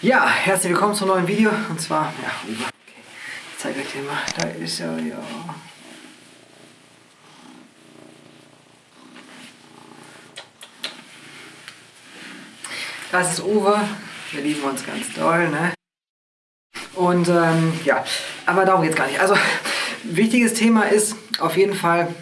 Ja, herzlich willkommen zum neuen Video und zwar, ja, okay, ich zeige euch den mal, da ist er, ja. Das ist Uwe, wir lieben uns ganz doll, ne? Und ähm, ja, aber darum geht es gar nicht. Also, wichtiges Thema ist auf jeden Fall,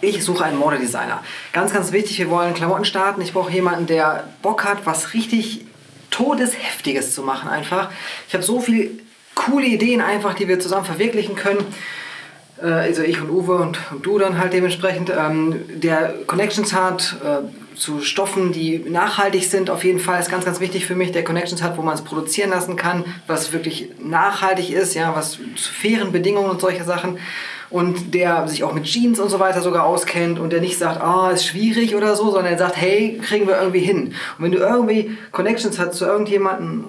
ich suche einen Modedesigner. Ganz, ganz wichtig, wir wollen Klamotten starten. Ich brauche jemanden, der Bock hat, was richtig Todesheftiges zu machen einfach. Ich habe so viele coole Ideen einfach, die wir zusammen verwirklichen können. Äh, also ich und Uwe und, und du dann halt dementsprechend. Ähm, der Connections hat äh, zu Stoffen, die nachhaltig sind, auf jeden Fall ist ganz, ganz wichtig für mich. Der Connections hat, wo man es produzieren lassen kann, was wirklich nachhaltig ist, ja, was zu fairen Bedingungen und solche Sachen und der sich auch mit Jeans und so weiter sogar auskennt und der nicht sagt, ah, ist schwierig oder so, sondern der sagt, hey, kriegen wir irgendwie hin. Und wenn du irgendwie Connections hast zu irgendjemandem,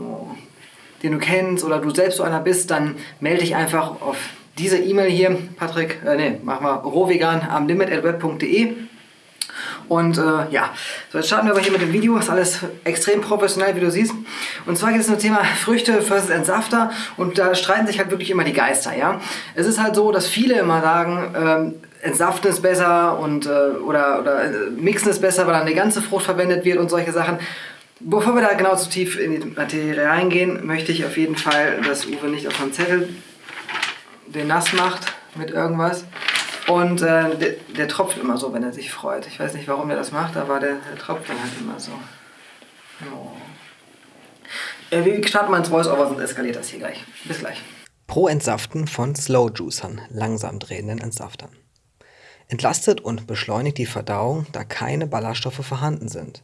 den du kennst oder du selbst so einer bist, dann melde dich einfach auf diese E-Mail hier, Patrick, äh, nee, mach mal rohvegan am limit.web.de und äh, ja, so jetzt starten wir aber hier mit dem Video. Ist alles extrem professionell, wie du siehst. Und zwar geht es um das Thema Früchte versus Entsafter. Und da streiten sich halt wirklich immer die Geister. Ja? Es ist halt so, dass viele immer sagen, ähm, Entsaften ist besser und, äh, oder, oder äh, Mixen ist besser, weil dann die ganze Frucht verwendet wird und solche Sachen. Bevor wir da genau zu tief in die Materie reingehen, möchte ich auf jeden Fall, dass Uwe nicht auf meinem Zettel den nass macht mit irgendwas. Und äh, der, der, tropft immer so, wenn er sich freut. Ich weiß nicht, warum er das macht, aber der, der tropft dann halt immer so. Oh. Äh, wir starten mal ins Voice-Over, sonst eskaliert das hier gleich. Bis gleich. Pro Entsaften von Slow Juicern, langsam drehenden Entsaftern. Entlastet und beschleunigt die Verdauung, da keine Ballaststoffe vorhanden sind.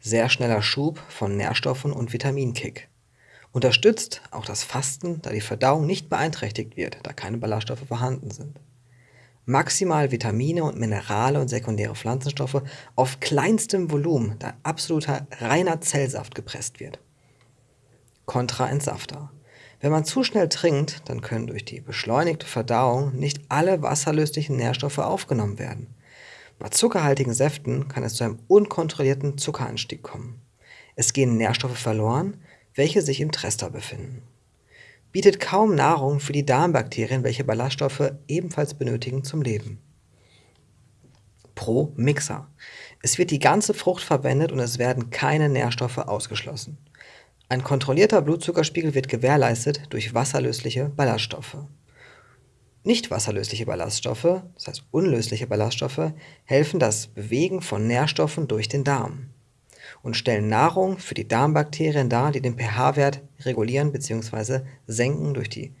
Sehr schneller Schub von Nährstoffen und Vitaminkick. Unterstützt auch das Fasten, da die Verdauung nicht beeinträchtigt wird, da keine Ballaststoffe vorhanden sind maximal Vitamine und Minerale und sekundäre Pflanzenstoffe auf kleinstem Volumen, da absoluter reiner Zellsaft gepresst wird. Kontraentsafter. Wenn man zu schnell trinkt, dann können durch die beschleunigte Verdauung nicht alle wasserlöslichen Nährstoffe aufgenommen werden. Bei zuckerhaltigen Säften kann es zu einem unkontrollierten Zuckeranstieg kommen. Es gehen Nährstoffe verloren, welche sich im Trester befinden bietet kaum Nahrung für die Darmbakterien, welche Ballaststoffe ebenfalls benötigen zum Leben. Pro Mixer. Es wird die ganze Frucht verwendet und es werden keine Nährstoffe ausgeschlossen. Ein kontrollierter Blutzuckerspiegel wird gewährleistet durch wasserlösliche Ballaststoffe. Nicht wasserlösliche Ballaststoffe, das heißt unlösliche Ballaststoffe, helfen das Bewegen von Nährstoffen durch den Darm und stellen Nahrung für die Darmbakterien dar, die den pH-Wert regulieren bzw. senken durch die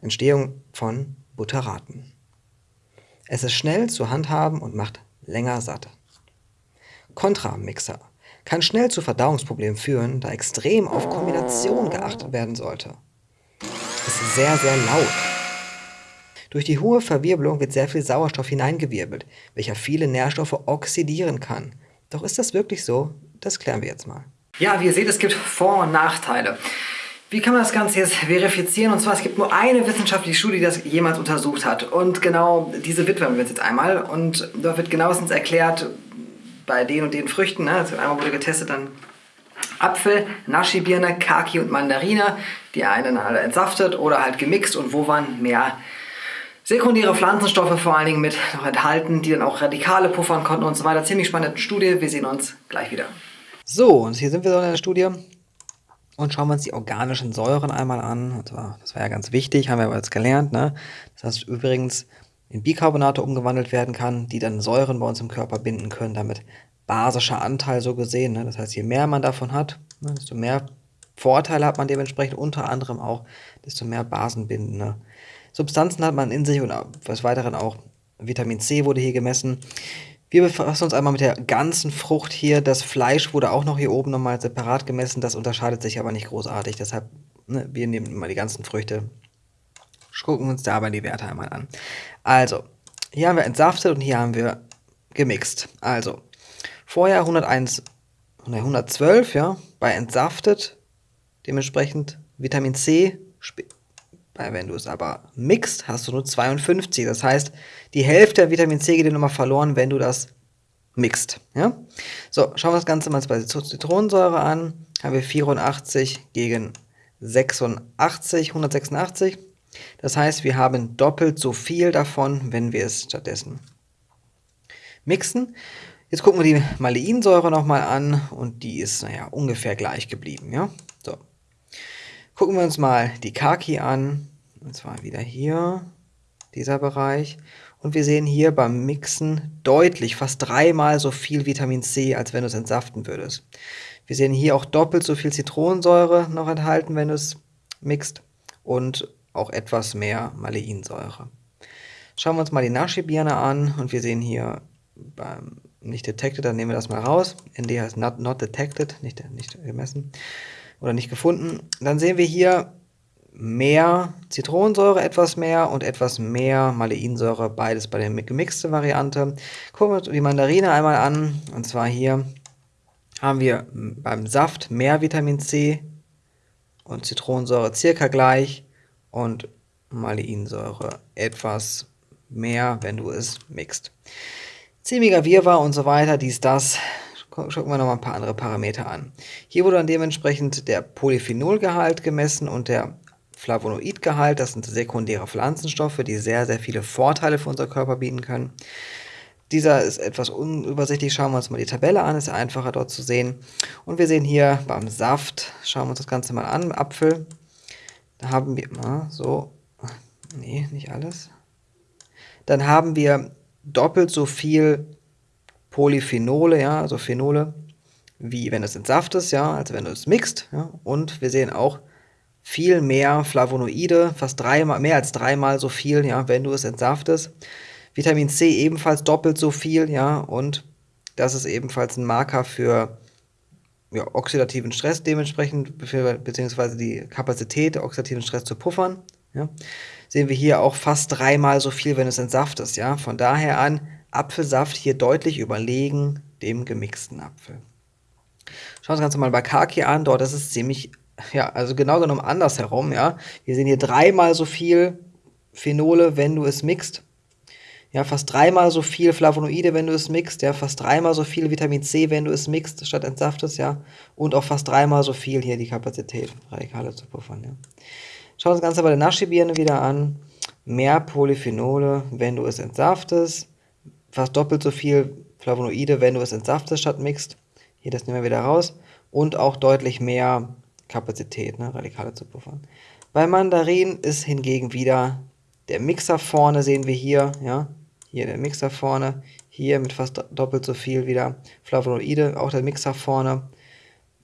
Entstehung von Butyraten. Es ist schnell zu handhaben und macht länger satt. Kontramixer kann schnell zu Verdauungsproblemen führen, da extrem auf Kombination geachtet werden sollte. Es ist sehr, sehr laut. Durch die hohe Verwirbelung wird sehr viel Sauerstoff hineingewirbelt, welcher viele Nährstoffe oxidieren kann. Doch ist das wirklich so? Das klären wir jetzt mal. Ja, wie ihr seht, es gibt Vor- und Nachteile. Wie kann man das Ganze jetzt verifizieren? Und zwar, es gibt nur eine wissenschaftliche Studie, die das jemals untersucht hat. Und genau diese widmen wir uns jetzt einmal. Und da wird genauestens erklärt, bei den und den Früchten, ne? also einmal wurde getestet, dann Apfel, Naschi-Birne, Kaki und Mandarine. Die einen alle entsaftet oder halt gemixt und wo waren mehr sekundäre Pflanzenstoffe vor allen Dingen mit noch enthalten, die dann auch Radikale puffern konnten und so weiter. Ziemlich spannende Studie. Wir sehen uns gleich wieder. So, und hier sind wir so in der Studie und schauen wir uns die organischen Säuren einmal an. Das war ja ganz wichtig, haben wir aber jetzt gelernt. Ne? Das heißt übrigens in Bicarbonate umgewandelt werden kann, die dann Säuren bei uns im Körper binden können, damit basischer Anteil so gesehen. Ne? Das heißt, je mehr man davon hat, ne, desto mehr Vorteile hat man dementsprechend, unter anderem auch, desto mehr basenbindende Substanzen hat man in sich und des Weiteren auch Vitamin C wurde hier gemessen. Wir befassen uns einmal mit der ganzen Frucht hier. Das Fleisch wurde auch noch hier oben nochmal separat gemessen. Das unterscheidet sich aber nicht großartig. Deshalb, ne, wir nehmen mal die ganzen Früchte, gucken uns da aber die Werte einmal an. Also, hier haben wir entsaftet und hier haben wir gemixt. Also, vorher 101, 112, ja, bei entsaftet, dementsprechend Vitamin C, wenn du es aber mixt, hast du nur 52. Das heißt, die Hälfte der Vitamin C geht dir nochmal verloren, wenn du das mixt. Ja? So, schauen wir das Ganze mal bei Zitronensäure an. haben wir 84 gegen 86, 186. Das heißt, wir haben doppelt so viel davon, wenn wir es stattdessen mixen. Jetzt gucken wir die Maleinsäure nochmal an und die ist, naja, ungefähr gleich geblieben. Ja? So. Gucken wir uns mal die Kaki an, und zwar wieder hier, dieser Bereich. Und wir sehen hier beim Mixen deutlich, fast dreimal so viel Vitamin C, als wenn du es entsaften würdest. Wir sehen hier auch doppelt so viel Zitronensäure noch enthalten, wenn du es mixt. Und auch etwas mehr Maleinsäure. Schauen wir uns mal die Nashi-Birne an und wir sehen hier beim nicht detected, dann nehmen wir das mal raus. ND heißt not, not detected, nicht, nicht gemessen oder nicht gefunden. Dann sehen wir hier mehr Zitronensäure, etwas mehr und etwas mehr Maleinsäure, beides bei der gemixte Variante. Gucken wir uns die Mandarine einmal an und zwar hier haben wir beim Saft mehr Vitamin C und Zitronensäure circa gleich und Maleinsäure etwas mehr, wenn du es mixt. Ziemlicher Wirrwarr und so weiter, dies, das. Schauen wir noch mal ein paar andere Parameter an. Hier wurde dann dementsprechend der Polyphenolgehalt gemessen und der Flavonoidgehalt. Das sind sekundäre Pflanzenstoffe, die sehr, sehr viele Vorteile für unser Körper bieten können. Dieser ist etwas unübersichtlich. Schauen wir uns mal die Tabelle an, ist einfacher dort zu sehen. Und wir sehen hier beim Saft, schauen wir uns das Ganze mal an, Apfel. Da haben wir, mal so, nee, nicht alles. Dann haben wir doppelt so viel Polyphenole, ja, also Phenole, wie wenn es entsaftest, ja, als wenn du es mixt. Ja. Und wir sehen auch viel mehr Flavonoide, fast dreimal, mehr als dreimal so viel, ja, wenn du es entsaftest. Vitamin C ebenfalls doppelt so viel, ja, und das ist ebenfalls ein Marker für ja, oxidativen Stress dementsprechend, beziehungsweise die Kapazität, oxidativen Stress zu puffern. Ja. Sehen wir hier auch fast dreimal so viel, wenn es entsaftest. Ja. Von daher an Apfelsaft hier deutlich überlegen dem gemixten Apfel. Schauen wir uns ganz mal bei Kaki an. Dort ist es ziemlich, ja, also genau genommen andersherum. Ja. Wir sehen hier dreimal so viel Phenole, wenn du es mixt ja, fast dreimal so viel Flavonoide, wenn du es mixt, ja, fast dreimal so viel Vitamin C, wenn du es mixt, statt entsaftest, ja, und auch fast dreimal so viel hier die Kapazität, Radikale zu puffern, ja. Schauen wir uns das Ganze bei der Naschi-Birne wieder an. Mehr Polyphenole, wenn du es entsaftest, fast doppelt so viel Flavonoide, wenn du es entsaftest, statt mixt. Hier, das nehmen wir wieder raus. Und auch deutlich mehr Kapazität, ne, Radikale zu puffern. Bei Mandarin ist hingegen wieder der Mixer vorne, sehen wir hier, ja, hier der Mixer vorne, hier mit fast doppelt so viel wieder Flavonoide, auch der Mixer vorne.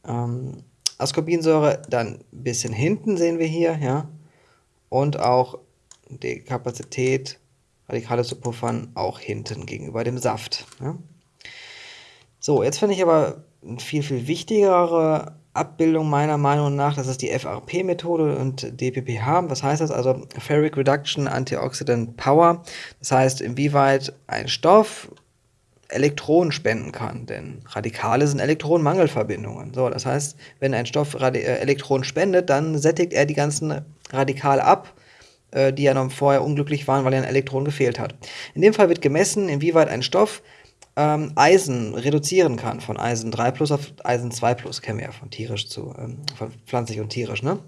Ähm, Ascorbinsäure dann ein bisschen hinten sehen wir hier, ja. Und auch die Kapazität, Radikale zu puffern, auch hinten gegenüber dem Saft. Ja. So, jetzt finde ich aber eine viel, viel wichtigere Abbildung meiner Meinung nach, das ist die FRP-Methode und DPPH. Was heißt das? Also Ferric Reduction Antioxidant Power. Das heißt, inwieweit ein Stoff Elektronen spenden kann, denn Radikale sind Elektronenmangelverbindungen. So, das heißt, wenn ein Stoff Radi äh, Elektronen spendet, dann sättigt er die ganzen Radikale ab, äh, die ja noch vorher unglücklich waren, weil er ein Elektron gefehlt hat. In dem Fall wird gemessen, inwieweit ein Stoff ähm, Eisen reduzieren kann, von Eisen 3 plus auf Eisen 2 plus, kennen wir ja von tierisch zu, ähm, von pflanzlich und tierisch, ne?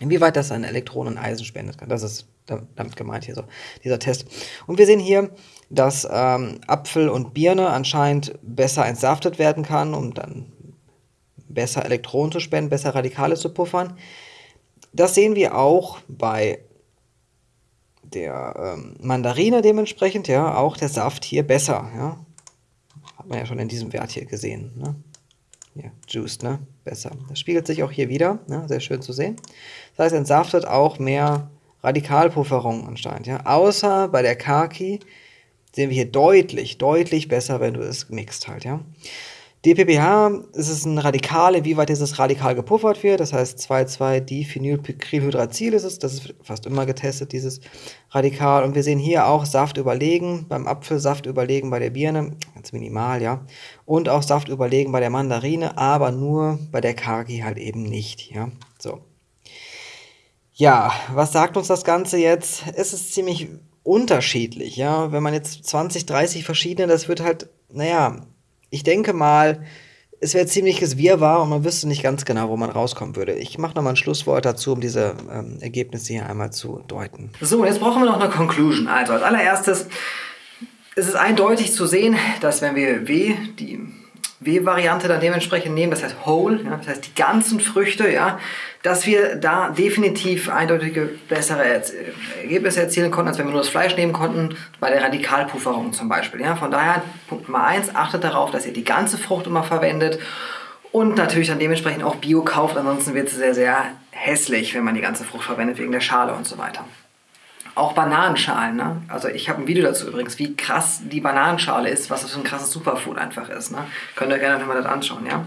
Inwieweit das ein Elektron und Eisen spendet kann, das ist damit gemeint hier so, dieser Test. Und wir sehen hier, dass ähm, Apfel und Birne anscheinend besser entsaftet werden kann, um dann besser Elektronen zu spenden, besser Radikale zu puffern. Das sehen wir auch bei der ähm, Mandarine dementsprechend, ja, auch der Saft hier besser, ja. Hat man ja schon in diesem Wert hier gesehen. Ne? Ja, Juice, ne? Besser. Das spiegelt sich auch hier wieder, ne? sehr schön zu sehen. Das heißt, entsaftet auch mehr Radikalpufferung anscheinend. Ja? Außer bei der Kaki sehen wir hier deutlich, deutlich besser, wenn du es mixt halt. Ja? DPPH ist es ein Radikal, wie weit dieses Radikal gepuffert wird. Das heißt 2,2-Diphenylpicrylhydrazil ist es. Das ist fast immer getestet, dieses Radikal. Und wir sehen hier auch Saft überlegen, beim Apfel Saft überlegen bei der Birne, ganz minimal, ja. Und auch Saft überlegen bei der Mandarine, aber nur bei der Kaki halt eben nicht, ja. So. Ja, was sagt uns das Ganze jetzt? Es ist ziemlich unterschiedlich, ja. Wenn man jetzt 20, 30 verschiedene, das wird halt, naja, ich denke mal, es wäre ziemliches Wirrwarr und man wüsste nicht ganz genau, wo man rauskommen würde. Ich mache nochmal ein Schlusswort dazu, um diese ähm, Ergebnisse hier einmal zu deuten. So, jetzt brauchen wir noch eine Conclusion. Also als allererstes ist es eindeutig zu sehen, dass wenn wir W, die W-Variante dann dementsprechend nehmen, das heißt whole, ja, das heißt die ganzen Früchte, ja, dass wir da definitiv eindeutige bessere Ergebnisse erzielen konnten, als wenn wir nur das Fleisch nehmen konnten, bei der Radikalpufferung zum Beispiel. Ja. Von daher, Punkt Nummer eins, achtet darauf, dass ihr die ganze Frucht immer verwendet und natürlich dann dementsprechend auch Bio kauft, ansonsten wird es sehr, sehr hässlich, wenn man die ganze Frucht verwendet, wegen der Schale und so weiter. Auch Bananenschalen. Ne? Also ich habe ein Video dazu übrigens, wie krass die Bananenschale ist, was das für ein krasses Superfood einfach ist. Ne? Könnt ihr gerne nochmal das anschauen. Ja?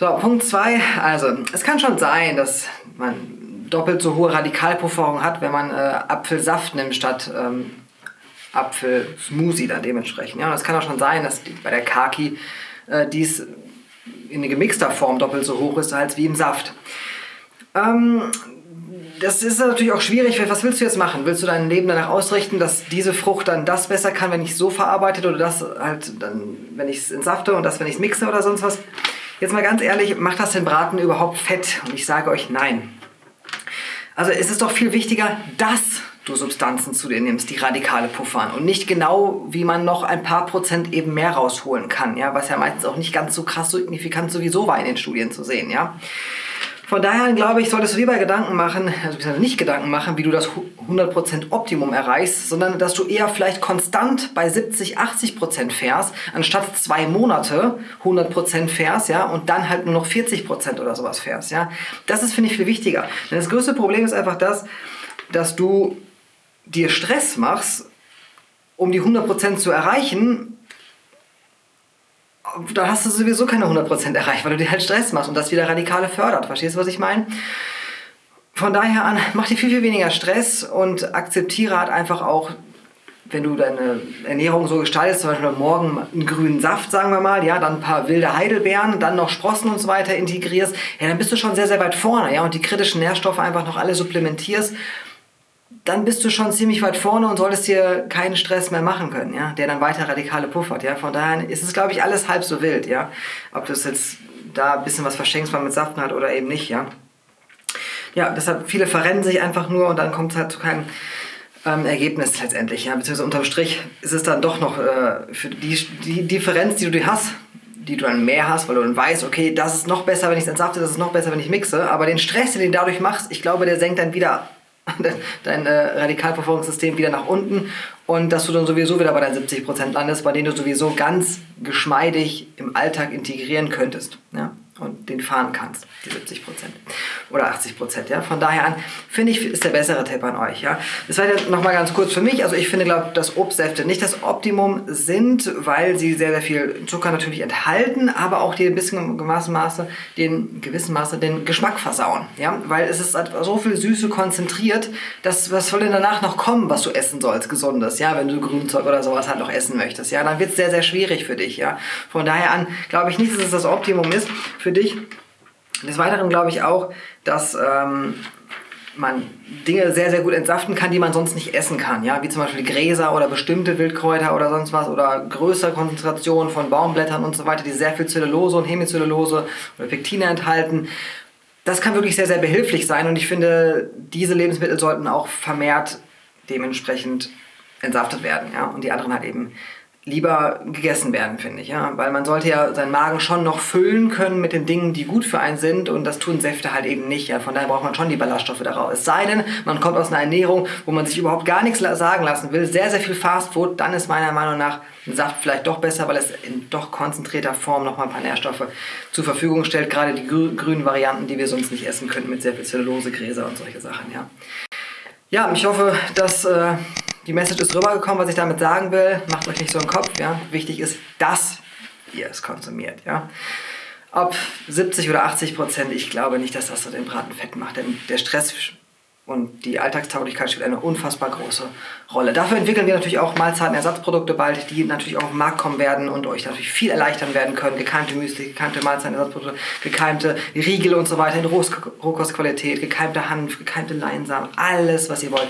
So, Punkt 2. Also, es kann schon sein, dass man doppelt so hohe Radikalpufferung hat, wenn man äh, Apfelsaft nimmt statt ähm, Apfelsmoothie dann dementsprechend. Ja, und es kann auch schon sein, dass die, bei der Kaki äh, dies in gemixter Form doppelt so hoch ist als wie im Saft. Ähm, das ist natürlich auch schwierig. Was willst du jetzt machen? Willst du dein Leben danach ausrichten, dass diese Frucht dann das besser kann, wenn ich es so verarbeitet oder das halt dann, wenn ich es entsafte und das, wenn ich es mixe oder sonst was? Jetzt mal ganz ehrlich, macht das den Braten überhaupt fett? Und ich sage euch nein. Also es ist doch viel wichtiger, dass du Substanzen zu dir nimmst, die radikale puffern und nicht genau, wie man noch ein paar Prozent eben mehr rausholen kann, ja, was ja meistens auch nicht ganz so krass signifikant sowieso war in den Studien zu sehen, ja. Von daher glaube ich, solltest du lieber Gedanken machen, also nicht Gedanken machen, wie du das 100% Optimum erreichst, sondern dass du eher vielleicht konstant bei 70, 80% fährst, anstatt zwei Monate 100% fährst, ja, und dann halt nur noch 40% oder sowas fährst, ja. Das ist, finde ich, viel wichtiger. Denn das größte Problem ist einfach das, dass du dir Stress machst, um die 100% zu erreichen, dann hast du sowieso keine 100% erreicht, weil du dir halt Stress machst und das wieder radikale fördert. Verstehst du, was ich meine? Von daher an, mach dir viel, viel weniger Stress und akzeptiere halt einfach auch, wenn du deine Ernährung so gestaltest, zum Beispiel morgen einen grünen Saft, sagen wir mal, ja, dann ein paar wilde Heidelbeeren, dann noch Sprossen und so weiter integrierst, ja, dann bist du schon sehr, sehr weit vorne, ja, und die kritischen Nährstoffe einfach noch alle supplementierst dann bist du schon ziemlich weit vorne und solltest dir keinen Stress mehr machen können, ja, der dann weiter radikale puffert, ja. Von daher ist es, glaube ich, alles halb so wild, ja. Ob du es jetzt da ein bisschen was verschenkst, mal mit Saften hat oder eben nicht, ja. Ja, deshalb, viele verrennen sich einfach nur und dann kommt es halt zu keinem ähm, Ergebnis letztendlich, ja. Beziehungsweise unterm Strich ist es dann doch noch äh, für die, die Differenz, die du hast, die du dann mehr hast, weil du dann weißt, okay, das ist noch besser, wenn ich es entsafte, das ist noch besser, wenn ich mixe. Aber den Stress, den du dadurch machst, ich glaube, der senkt dann wieder dein äh, Radikalverfolgungssystem wieder nach unten und dass du dann sowieso wieder bei deinen 70% landest, bei denen du sowieso ganz geschmeidig im Alltag integrieren könntest. Ja? Und den fahren kannst, die 70 Prozent oder 80 Prozent. Ja? Von daher an finde ich, ist der bessere Tipp an euch. Ja? Das war jetzt nochmal ganz kurz für mich. Also ich finde, glaube dass Obstsäfte nicht das Optimum sind, weil sie sehr, sehr viel Zucker natürlich enthalten, aber auch die ein bisschen gewissen Maße, den gewissen Maße den Geschmack versauen. Ja? Weil es ist so viel Süße konzentriert, dass was soll denn danach noch kommen, was du essen sollst, gesundes, ja, wenn du Grünzeug oder sowas halt noch essen möchtest. Ja, dann wird es sehr, sehr schwierig für dich. Ja? Von daher an glaube ich nicht, dass es das Optimum ist für für dich. Des Weiteren glaube ich auch, dass ähm, man Dinge sehr, sehr gut entsaften kann, die man sonst nicht essen kann. Ja? Wie zum Beispiel Gräser oder bestimmte Wildkräuter oder sonst was oder größere Konzentrationen von Baumblättern und so weiter, die sehr viel Zellulose und Hemicellulose oder Pektine enthalten. Das kann wirklich sehr, sehr behilflich sein und ich finde, diese Lebensmittel sollten auch vermehrt dementsprechend entsaftet werden. Ja? Und die anderen halt eben lieber gegessen werden, finde ich. Ja? Weil man sollte ja seinen Magen schon noch füllen können mit den Dingen, die gut für einen sind und das tun Säfte halt eben nicht. Ja? Von daher braucht man schon die Ballaststoffe daraus. Es sei denn, man kommt aus einer Ernährung, wo man sich überhaupt gar nichts sagen lassen will, sehr, sehr viel Fastfood, dann ist meiner Meinung nach ein Saft vielleicht doch besser, weil es in doch konzentrierter Form nochmal ein paar Nährstoffe zur Verfügung stellt. Gerade die grünen Varianten, die wir sonst nicht essen könnten mit sehr viel Zellulose, Gräser und solche Sachen. Ja, ja ich hoffe, dass... Äh, die Message ist rübergekommen, was ich damit sagen will. Macht euch nicht so einen Kopf. Ja? Wichtig ist, dass ihr es konsumiert. Ja? Ob 70 oder 80 Prozent, ich glaube nicht, dass das so den Braten fett macht. Denn der Stress und die Alltagstauglichkeit spielt eine unfassbar große Rolle. Dafür entwickeln wir natürlich auch Mahlzeitenersatzprodukte bald, die natürlich auch auf den Markt kommen werden und euch natürlich viel erleichtern werden können. Gekeimte Müsli, gekeimte Mahlzeitenersatzprodukte, gekeimte Riegel und so weiter in Rohkostqualität, gekeimte Hanf, gekeimte Leinsamen, alles, was ihr wollt.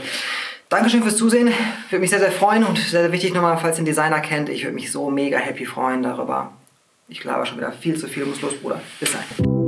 Dankeschön fürs Zusehen. Würde mich sehr, sehr freuen und sehr, sehr wichtig nochmal, falls ihr den Designer kennt, ich würde mich so mega happy freuen darüber, Ich glaube schon wieder viel zu viel, muss los, Bruder. Bis dann.